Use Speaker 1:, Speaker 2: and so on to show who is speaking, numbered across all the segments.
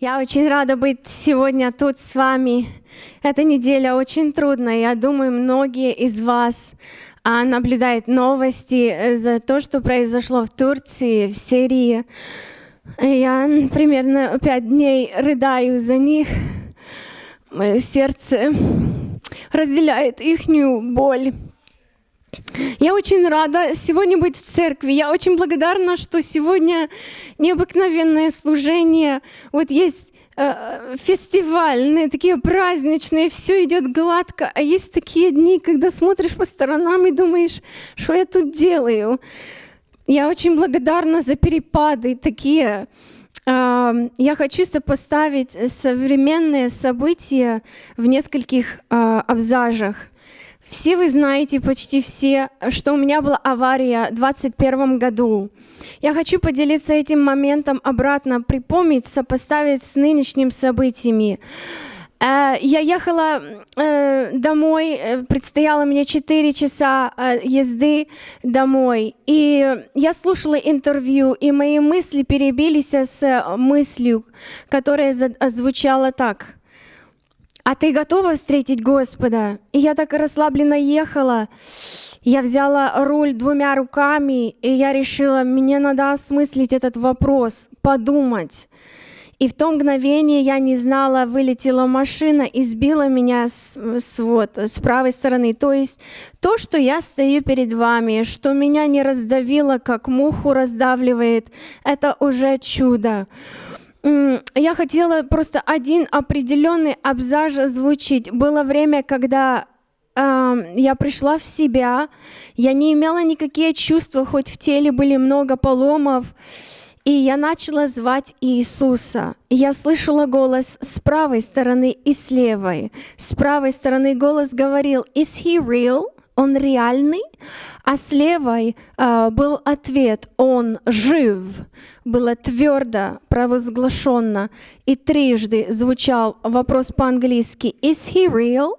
Speaker 1: Я очень рада быть сегодня тут с вами. Эта неделя очень трудная. Я думаю, многие из вас а, наблюдают новости э, за то, что произошло в Турции, в Сирии. Я примерно пять дней рыдаю за них. Мое сердце разделяет их боль. Я очень рада сегодня быть в церкви. Я очень благодарна, что сегодня необыкновенное служение. Вот есть э, фестивальные, такие праздничные, все идет гладко, а есть такие дни, когда смотришь по сторонам и думаешь, что я тут делаю. Я очень благодарна за перепады такие. Э, я хочу сопоставить современные события в нескольких э, абзажах. Все вы знаете, почти все, что у меня была авария в 2021 году. Я хочу поделиться этим моментом обратно, припомнить, сопоставить с нынешними событиями. Э, я ехала э, домой, э, предстояло мне 4 часа езды домой, и я слушала интервью, и мои мысли перебились с мыслью, которая звучала так – а ты готова встретить Господа? И я так расслабленно ехала. Я взяла руль двумя руками, и я решила, мне надо осмыслить этот вопрос, подумать. И в то мгновение я не знала, вылетела машина и сбила меня с, с, вот, с правой стороны. То есть то, что я стою перед вами, что меня не раздавило, как муху раздавливает, это уже чудо я хотела просто один определенный абзац звучить. Было время, когда э, я пришла в себя, я не имела никакие чувства, хоть в теле были много поломов, и я начала звать Иисуса. И я слышала голос с правой стороны и с левой. С правой стороны голос говорил, «Is he real?» Он реальный? А с левой э, был ответ, он жив, было твердо провозглашенно, и трижды звучал вопрос по-английски, is he real?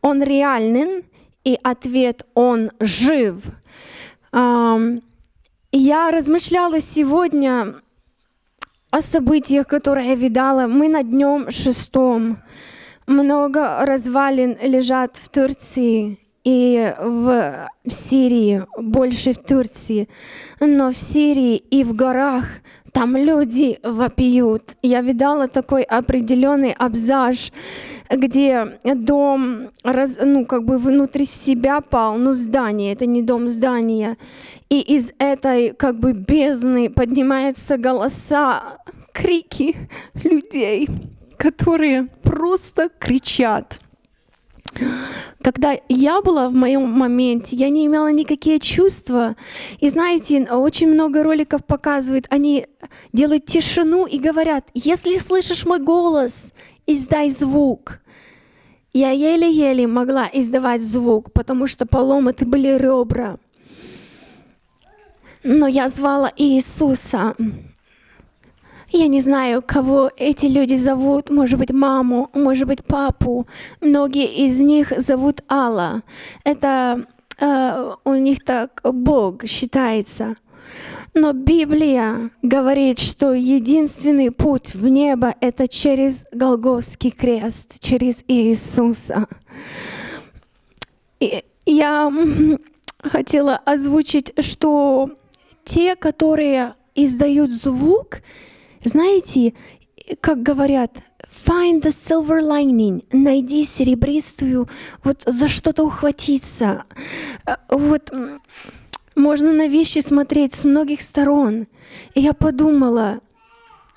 Speaker 1: Он реален, и ответ, он жив. Э, я размышляла сегодня о событиях, которые я видала. Мы на днем шестом. Много развалин лежат в Турции и в Сирии, больше в Турции. Но в Сирии и в горах там люди вопиют. Я видала такой определенный абзаж, где дом, раз, ну, как бы внутри себя пал, ну, здание, это не дом, здание. И из этой, как бы, бездны поднимаются голоса, крики людей, которые просто кричат. Когда я была в моем моменте, я не имела никакие чувства. И знаете, очень много роликов показывают, они делают тишину и говорят, если слышишь мой голос, издай звук. Я еле-еле могла издавать звук, потому что поломаты были ребра. Но я звала Иисуса. Я не знаю, кого эти люди зовут, может быть, маму, может быть, папу. Многие из них зовут Алла. Это э, у них так Бог считается. Но Библия говорит, что единственный путь в небо — это через Голговский крест, через Иисуса. И я хотела озвучить, что те, которые издают звук, знаете, как говорят, find the silver lining, найди серебристую, вот за что-то ухватиться. Э, вот можно на вещи смотреть с многих сторон. И я подумала,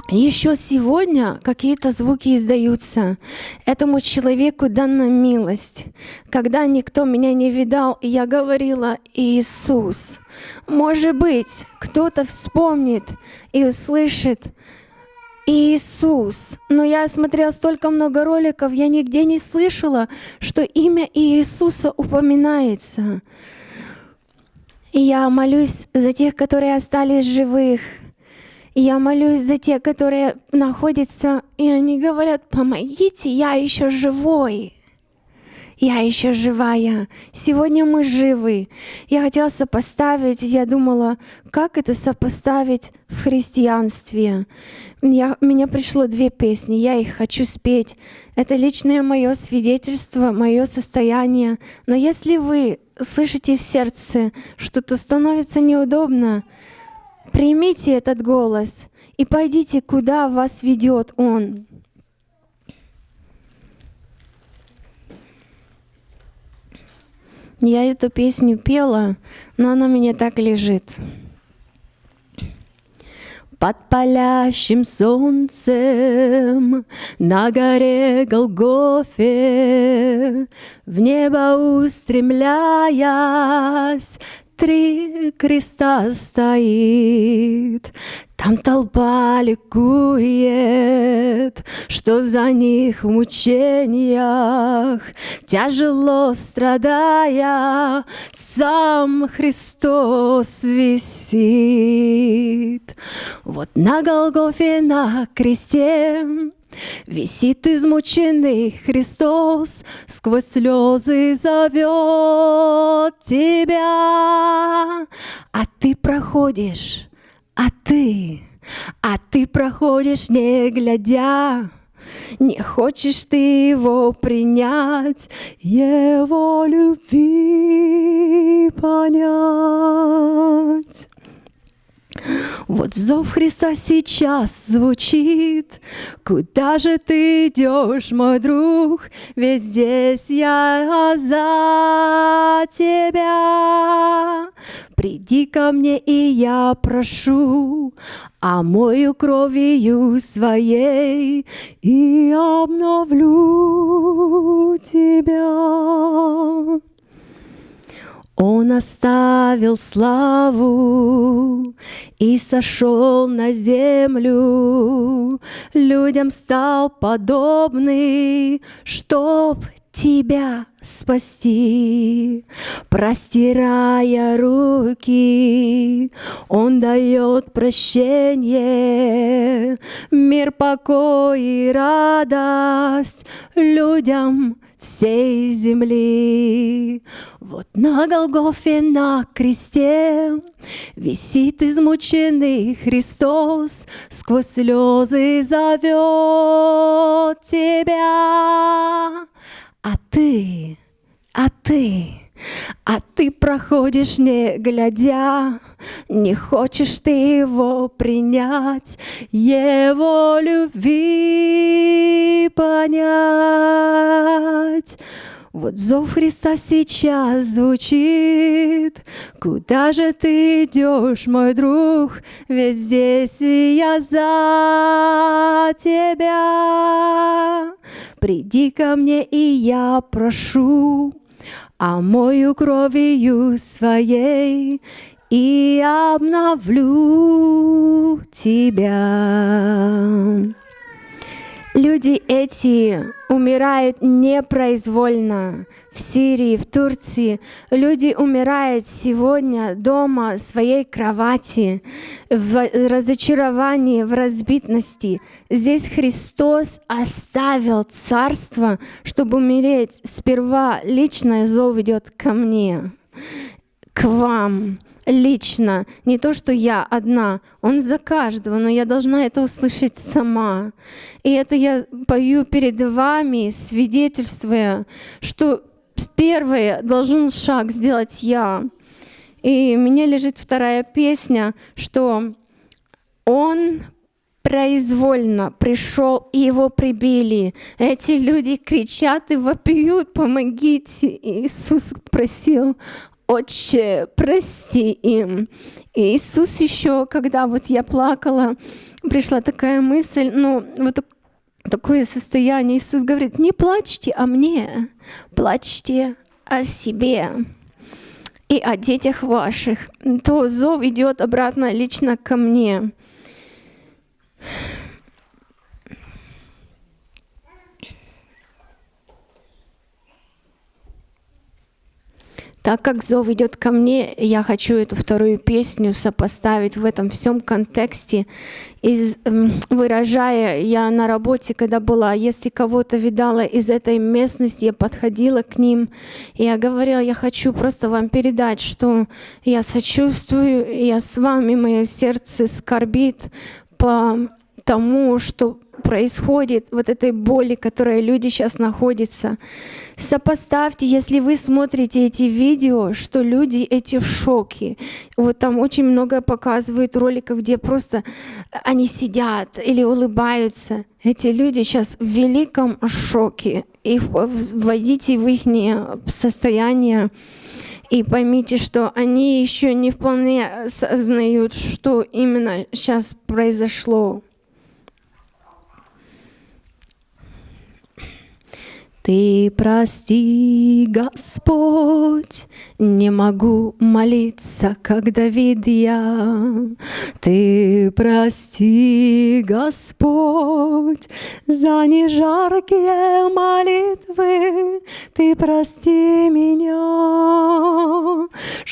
Speaker 1: еще сегодня какие-то звуки издаются. Этому человеку дана милость. Когда никто меня не видал, я говорила, Иисус, может быть, кто-то вспомнит и услышит, Иисус. Но я смотрела столько много роликов, я нигде не слышала, что имя Иисуса упоминается. И я молюсь за тех, которые остались живых. И я молюсь за тех, которые находятся, и они говорят, помогите, я еще живой. Я еще живая. Сегодня мы живы. Я хотела сопоставить, я думала, как это сопоставить в христианстве. Я, меня пришло две песни, я их хочу спеть. Это личное мое свидетельство, мое состояние. Но если вы слышите в сердце, что-то становится неудобно, примите этот голос и пойдите, куда вас ведет Он. Я эту песню пела, но она мне так лежит. Под палящим солнцем на горе Голгофе В небо устремляясь, три креста стоит. Там толпа ликует, что за них в мучениях, Тяжело страдая, сам Христос висит. Вот на Голгофе на кресте Висит измученный Христос, сквозь слезы зовет тебя, а ты проходишь, а ты, а ты проходишь, не глядя. Не хочешь ты его принять, его любви понять. Вот зов Христа сейчас звучит. Куда же ты идешь, мой друг? Ведь здесь я за тебя. Приди ко мне, и я прошу, омою кровью своей и обновлю тебя. Он оставил славу и сошел на землю, людям стал подобный, чтоб тебя спасти. Простирая руки, Он дает прощение, мир, покой и радость людям всей земли. Вот на Голгофе на кресте Висит измученный Христос, Сквозь слезы зовет тебя. А ты, а ты, а ты проходишь не глядя, не хочешь ты его принять, его любви понять. Вот зов Христа сейчас звучит. Куда же ты идешь, мой друг? Ведь здесь я за тебя. Приди ко мне, и я прошу, омою кровью своей и обновлю тебя. Люди эти умирают непроизвольно. В Сирии, в Турции люди умирают сегодня дома, в своей кровати, в разочаровании, в разбитности. Здесь Христос оставил царство, чтобы умереть. Сперва личное зов идет ко мне, к вам лично, не то, что я одна, Он за каждого, но я должна это услышать сама. И это я пою перед вами, свидетельствуя, что первое должен шаг сделать я. И у меня лежит вторая песня, что Он произвольно пришел и его прибили. Эти люди кричат и вопиют, помогите. Иисус просил, Отче, прости им. И Иисус еще, когда вот я плакала, пришла такая мысль, ну, вот такое состояние. Иисус говорит, не плачьте о мне, плачьте о себе и о детях ваших. То зов идет обратно лично ко мне. Так как зов идет ко мне, я хочу эту вторую песню сопоставить в этом всем контексте, из, выражая, я на работе, когда была, если кого-то видала из этой местности, я подходила к ним, и я говорила, я хочу просто вам передать, что я сочувствую, я с вами, мое сердце скорбит по тому, что происходит, вот этой боли, которой люди сейчас находятся. Сопоставьте, если вы смотрите эти видео, что люди эти в шоке. Вот там очень много показывают роликов, где просто они сидят или улыбаются. Эти люди сейчас в великом шоке. И вводите в их состояние и поймите, что они еще не вполне осознают, что именно сейчас произошло. Ты прости, Господь, не могу молиться, как Давид я. Ты прости, Господь, за нежаркие молитвы. Ты прости меня,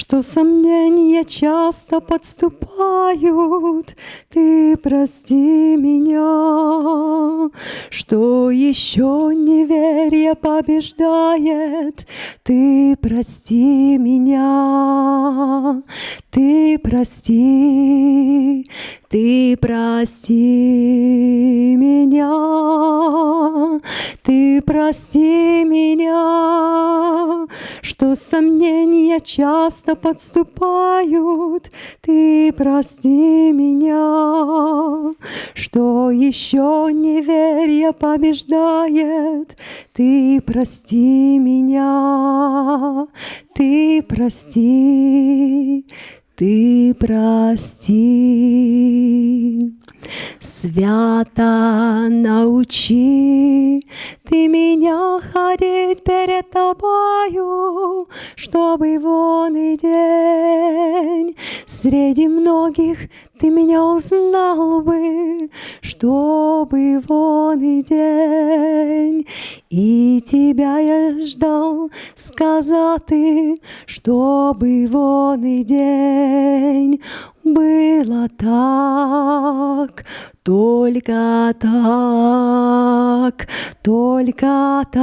Speaker 1: что сомнения часто подступают. Ты прости меня, что еще Неверие побеждает, Ты прости меня, Ты прости, Ты прости меня, Ты прости меня, что сомнения часто подступают, Ты прости меня, что еще неверие побеждает, Ты прости меня, Ты прости, Ты прости. Свято научи. Ты меня ходить перед тобою, чтобы вон и день. Среди многих ты меня узнал бы, чтобы вон и день. И тебя я ждал сказать, чтобы вон и день. Было так, только так, только так,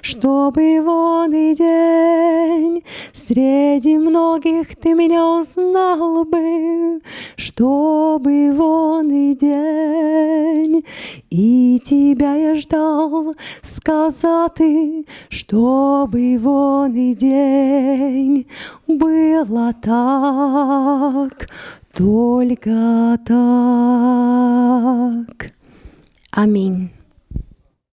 Speaker 1: чтобы вон и день среди многих ты меня узнал бы, чтобы вон и день и тебя я ждал сказать, чтобы вон и день было так, только так. Аминь.